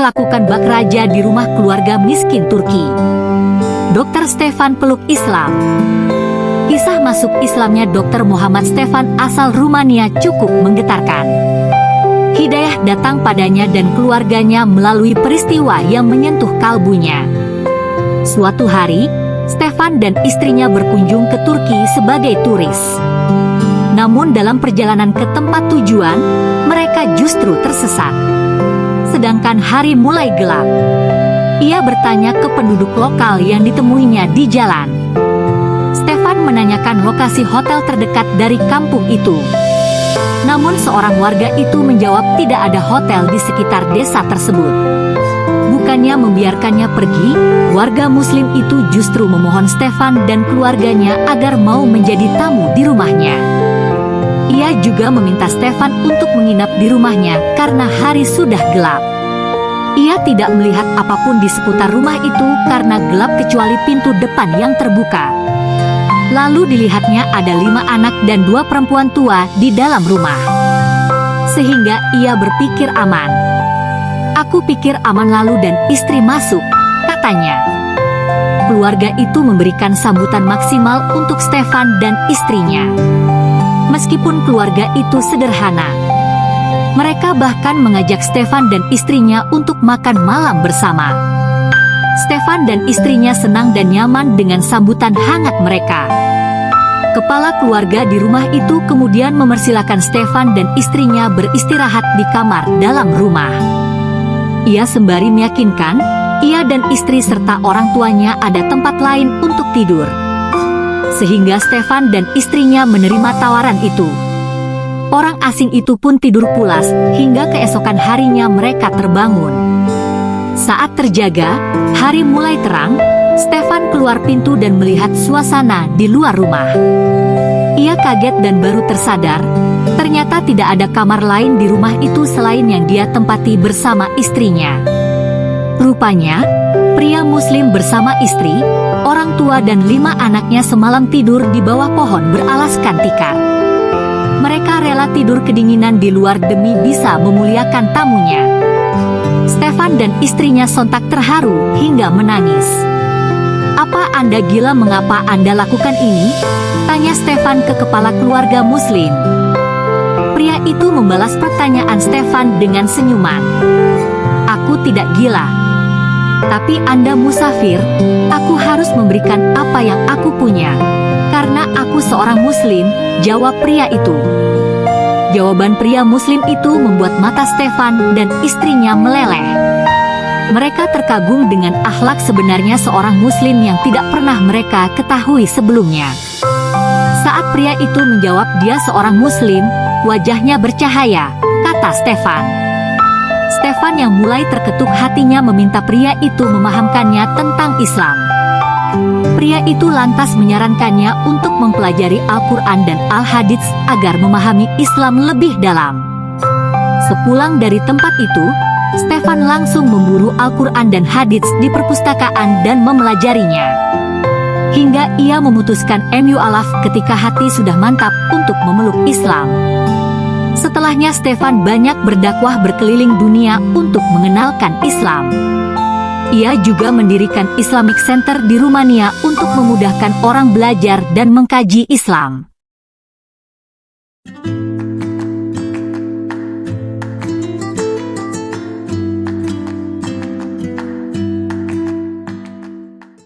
diperlakukan bak raja di rumah keluarga miskin Turki. Dr. Stefan peluk Islam. Kisah masuk Islamnya Dr. Muhammad Stefan asal Rumania cukup menggetarkan. Hidayah datang padanya dan keluarganya melalui peristiwa yang menyentuh kalbunya. Suatu hari, Stefan dan istrinya berkunjung ke Turki sebagai turis. Namun dalam perjalanan ke tempat tujuan, mereka justru tersesat. Sedangkan hari mulai gelap. Ia bertanya ke penduduk lokal yang ditemuinya di jalan. Stefan menanyakan lokasi hotel terdekat dari kampung itu. Namun seorang warga itu menjawab tidak ada hotel di sekitar desa tersebut. Bukannya membiarkannya pergi, warga muslim itu justru memohon Stefan dan keluarganya agar mau menjadi tamu di rumahnya. Ia juga meminta Stefan untuk menginap di rumahnya karena hari sudah gelap. Ia tidak melihat apa pun di seputar rumah itu karena gelap kecuali pintu depan yang terbuka. Lalu dilihatnya ada lima anak dan dua perempuan tua di dalam rumah. Sehingga ia berpikir aman. Aku pikir aman lalu dan istri masuk, katanya. Keluarga itu memberikan sambutan maksimal untuk Stefan dan istrinya. Meskipun keluarga itu sederhana, mereka bahkan mengajak Stefan dan istrinya untuk makan malam bersama. Stefan dan istrinya senang dan nyaman dengan sambutan hangat mereka. Kepala keluarga di rumah itu kemudian memersilakan Stefan dan istrinya beristirahat di kamar dalam rumah. Ia sembari meyakinkan, ia dan istri serta orang tuanya ada tempat lain untuk tidur. Sehingga Stefan dan istrinya menerima tawaran itu. Orang asing itu pun tidur pulas, hingga keesokan harinya mereka terbangun. Saat terjaga, hari mulai terang, Stefan keluar pintu dan melihat suasana di luar rumah. Ia kaget dan baru tersadar, ternyata tidak ada kamar lain di rumah itu selain yang dia tempati bersama istrinya. Rupanya, pria muslim bersama istri, orang tua dan lima anaknya semalam tidur di bawah pohon beralaskan tikar. Rela tidur kedinginan di luar demi bisa memuliakan tamunya. Stefan dan istrinya sontak terharu hingga menangis. Apa Anda gila mengapa Anda lakukan ini? Tanya Stefan ke kepala keluarga muslim. Pria itu membalas pertanyaan Stefan dengan senyuman. Aku tidak gila. Tapi Anda musafir, aku harus memberikan apa yang aku punya. Karena aku seorang muslim, jawab pria itu. Jawaban pria muslim itu membuat mata Stefan dan istrinya meleleh. Mereka terkagum dengan akhlak sebenarnya seorang muslim yang tidak pernah mereka ketahui sebelumnya. Saat pria itu menjawab dia seorang muslim, wajahnya bercahaya, kata Stefan. Stefan yang mulai terketuk hatinya meminta pria itu memahamkannya tentang Islam. Pria itu lantas menyarankannya untuk mempelajari Al-Quran dan Al-Hadits agar memahami Islam lebih dalam. Sepulang dari tempat itu, Stefan langsung memburu Al-Quran dan hadits di perpustakaan dan memelajarinya. Hingga ia memutuskan MU Alaf ketika hati sudah mantap untuk memeluk Islam. Setelahnya Stefan banyak berdakwah berkeliling dunia untuk mengenalkan Islam. Ia juga mendirikan Islamic Center di Rumania untuk memudahkan orang belajar dan mengkaji Islam.